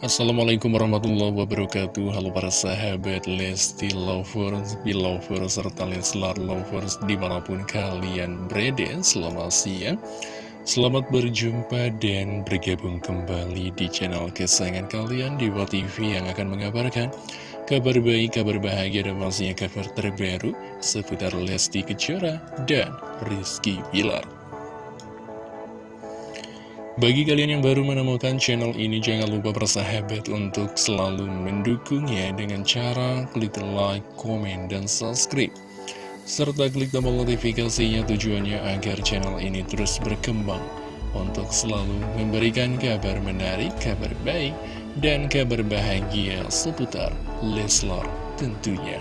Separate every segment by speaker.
Speaker 1: Assalamualaikum warahmatullahi wabarakatuh. Halo para sahabat Lesti Lovers, Belovers, serta Leslar Lovers di mana pun kalian berada. Selamat siang. Selamat berjumpa dan bergabung kembali di channel kesayangan kalian di TV yang akan mengabarkan kabar baik, kabar bahagia dan pastinya kabar terbaru seputar Lesti Kejora dan Rizky Bilar bagi kalian yang baru menemukan channel ini, jangan lupa bersahabat untuk selalu mendukungnya dengan cara klik like, komen, dan subscribe. Serta klik tombol notifikasinya tujuannya agar channel ini terus berkembang untuk selalu memberikan kabar menarik, kabar baik, dan kabar bahagia seputar Leslar tentunya.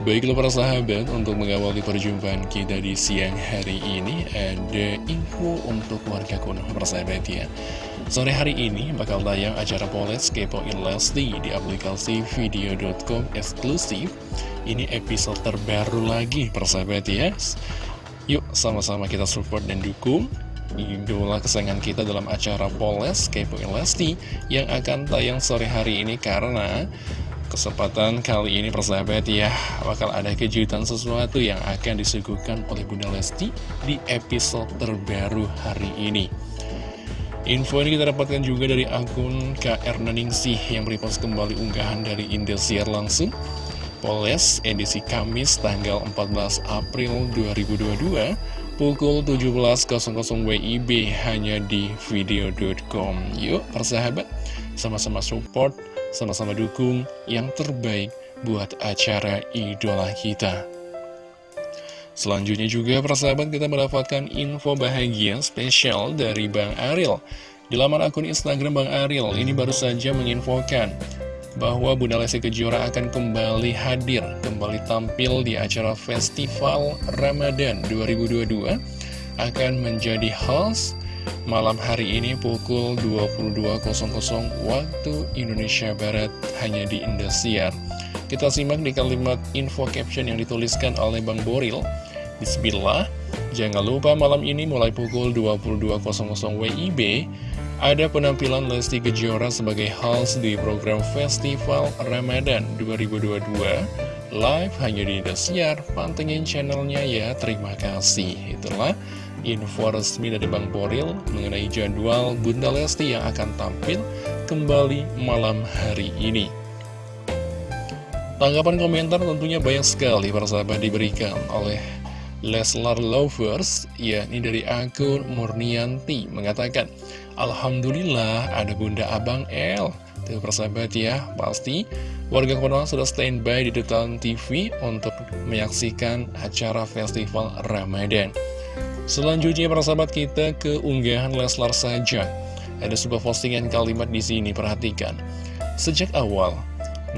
Speaker 1: Baiklah para sahabat, untuk mengawali perjumpaan kita di siang hari ini Ada info untuk warga kuno persahabat ya. Sore hari ini bakal tayang acara Poles Kepoin Lesti di aplikasi video.com eksklusif. Ini episode terbaru lagi persahabat ya. Yuk sama-sama kita support dan dukung idola kesayangan kita dalam acara Poles Kepoin Lesti yang akan tayang sore hari ini karena Kesempatan kali ini persahabat ya Bakal ada kejutan sesuatu yang akan disuguhkan oleh Bunda Lesti Di episode terbaru hari ini. Info ini kita dapatkan juga dari akun KR Naningsih Yang repost kembali unggahan dari Indosiar langsung. Poles edisi Kamis tanggal 14 April 2022 Pukul 17.00 WIB hanya di video.com Yuk persahabat sama-sama support sama-sama dukung yang terbaik buat acara idola kita. Selanjutnya juga persahabat kita mendapatkan info bahagia spesial dari Bang Ariel. Di laman akun Instagram Bang Ariel ini baru saja menginfokan bahwa Bunda Lesti Kejora akan kembali hadir, kembali tampil di acara Festival Ramadan 2022 akan menjadi host malam hari ini pukul 22.00 waktu Indonesia Barat hanya di Indosiar. Kita simak di kalimat info caption yang dituliskan oleh Bang Boril. Bismillah, jangan lupa malam ini mulai pukul 22.00 WIB ada penampilan Lesti Kejora sebagai host di program Festival Ramadan 2022 live hanya di Indosiar. Pantengin channelnya ya, terima kasih. Itulah info resmi dari Bang Boril mengenai jadwal Bunda Lesti yang akan tampil kembali malam hari ini. Tanggapan komentar tentunya banyak sekali para sahabat diberikan oleh Leslar Lovers, yakni dari akun Murnianti mengatakan, Alhamdulillah ada Bunda Abang L. Tuh persahabat ya, pasti warga Konoha sudah standby di depan TV untuk menyaksikan acara festival Ramadan. Selanjutnya para sahabat kita ke unggahan Leslar saja. Ada sebuah postingan kalimat di sini, perhatikan. Sejak awal,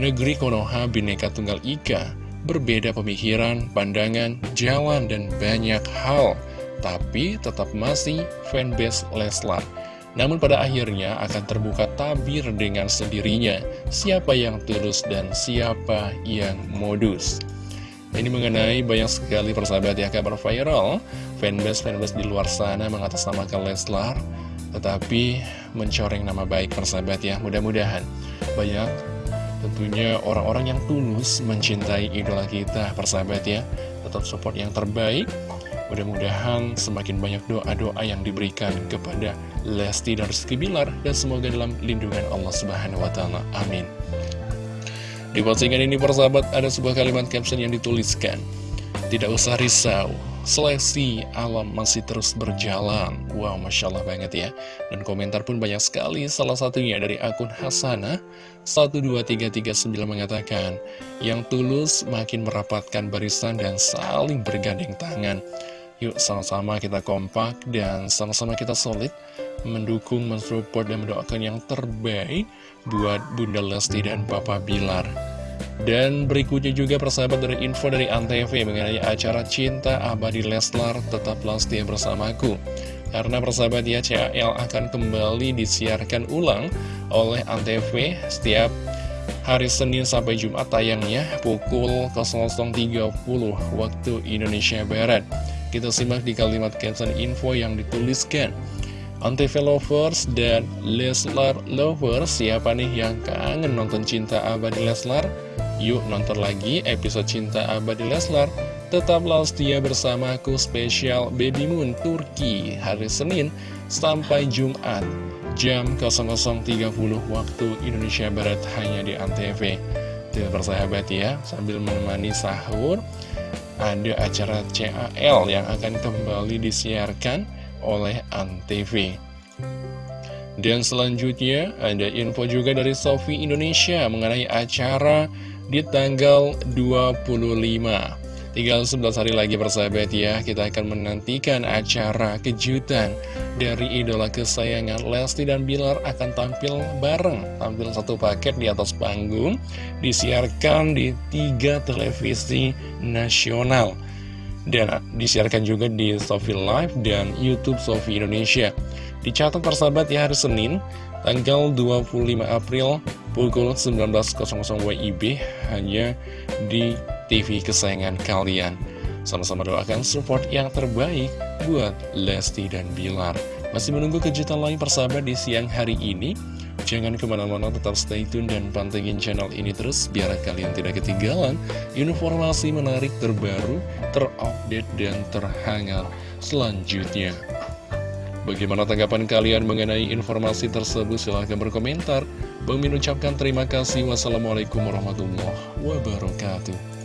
Speaker 1: negeri Konoha Bineka Tunggal Ika berbeda pemikiran, pandangan, jalan, dan banyak hal. Tapi tetap masih fanbase Leslar. Namun pada akhirnya akan terbuka tabir dengan sendirinya siapa yang tulus dan siapa yang modus. Ini mengenai banyak sekali persahabat ya kabar viral Fanbase-fanbase di luar sana mengatasnamakan Leslar Tetapi mencoreng nama baik persahabat ya Mudah-mudahan. Banyak tentunya orang-orang yang tulus mencintai idola kita persahabat ya. Tetap support yang terbaik. Mudah-mudahan semakin banyak doa-doa yang diberikan kepada Lesti dan Rizky Bilar Dan semoga dalam lindungan Allah Subhanahu Wa Taala. Amin. Di postingan ini persahabat ada sebuah kalimat caption yang dituliskan. Tidak usah risau, seleksi alam masih terus berjalan. Wow, Masya Allah banget ya. Dan komentar pun banyak sekali. Salah satunya dari akun Hasanah 12339 mengatakan Yang tulus makin merapatkan barisan dan saling bergandeng tangan. Yuk sama-sama kita kompak dan sama-sama kita solid Mendukung, mensupport, dan mendoakan yang terbaik buat Bunda Lesti dan Papa Bilar. Dan berikutnya juga persahabat dari info dari Antv mengenai acara Cinta Abadi Leslar tetaplah setia bersamaku. Karena persahabat ya CAL akan kembali disiarkan ulang oleh Antv setiap hari Senin sampai Jumat tayangnya pukul 00.30 waktu Indonesia Barat. Kita simak di kalimat caption info yang dituliskan. Antv Lovers dan Leslar Lovers Siapa nih yang kangen nonton Cinta Abadi Leslar? Yuk nonton lagi episode Cinta Abadi Leslar Tetaplah setia bersamaku spesial Baby Moon Turki hari Senin sampai Jumat jam 00.30 waktu Indonesia Barat hanya di Antv. Tidak persahabat ya, sambil menemani sahur ada acara CAL yang akan kembali disiarkan oleh Antv. Dan selanjutnya ada info juga dari Sofi Indonesia mengenai acara di tanggal 25 Tinggal 11 hari lagi persahabat ya, kita akan menantikan acara kejutan dari idola kesayangan Lesti dan Bilar akan tampil bareng, tampil satu paket di atas panggung, disiarkan di tiga televisi nasional. Dan disiarkan juga di Sofi Live dan Youtube Sofi Indonesia. Dicatat persahabat ya hari Senin, tanggal 25 April pukul 19.00 WIB hanya di TV kesayangan kalian. Sama-sama doakan support yang terbaik buat Lesti dan Bilar. Masih menunggu kejutan lain persahabat di siang hari ini? Jangan ke mana-mana tetap stay tune dan pantengin channel ini terus biar kalian tidak ketinggalan informasi menarik terbaru, terupdate, dan terhangat selanjutnya. Bagaimana tanggapan kalian mengenai informasi tersebut? Silahkan berkomentar. Bang Min ucapkan terima kasih. Wassalamualaikum warahmatullahi wabarakatuh.